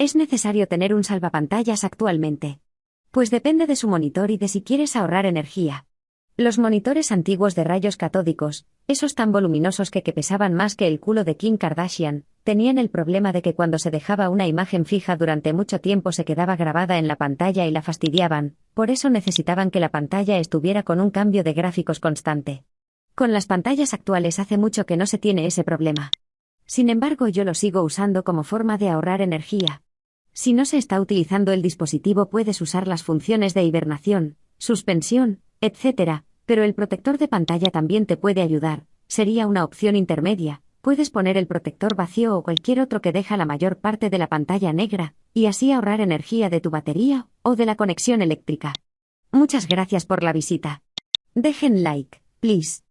¿Es necesario tener un salvapantallas actualmente? Pues depende de su monitor y de si quieres ahorrar energía. Los monitores antiguos de rayos catódicos, esos tan voluminosos que, que pesaban más que el culo de Kim Kardashian, tenían el problema de que cuando se dejaba una imagen fija durante mucho tiempo se quedaba grabada en la pantalla y la fastidiaban, por eso necesitaban que la pantalla estuviera con un cambio de gráficos constante. Con las pantallas actuales hace mucho que no se tiene ese problema. Sin embargo, yo lo sigo usando como forma de ahorrar energía. Si no se está utilizando el dispositivo puedes usar las funciones de hibernación, suspensión, etc., pero el protector de pantalla también te puede ayudar, sería una opción intermedia, puedes poner el protector vacío o cualquier otro que deja la mayor parte de la pantalla negra, y así ahorrar energía de tu batería o de la conexión eléctrica. Muchas gracias por la visita. Dejen like, please.